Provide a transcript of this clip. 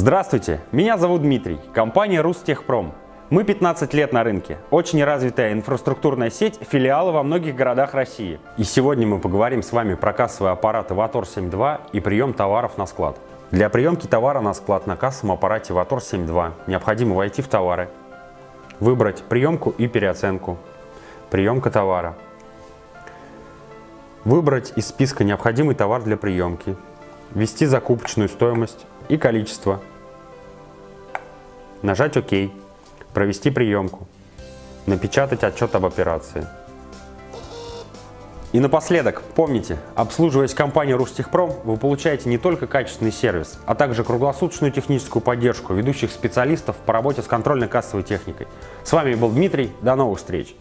Здравствуйте, меня зовут Дмитрий, компания Рустехпром. Мы 15 лет на рынке, очень развитая инфраструктурная сеть, филиалы во многих городах России. И сегодня мы поговорим с вами про кассовые аппараты Vator 7.2 и прием товаров на склад. Для приемки товара на склад на кассовом аппарате Vator 7.2 необходимо войти в товары, выбрать приемку и переоценку, приемка товара, выбрать из списка необходимый товар для приемки, ввести закупочную стоимость и количество, нажать ОК, провести приемку, напечатать отчет об операции. И напоследок, помните, обслуживаясь компанией Рустехпром, вы получаете не только качественный сервис, а также круглосуточную техническую поддержку ведущих специалистов по работе с контрольно-кассовой техникой. С вами был Дмитрий, до новых встреч!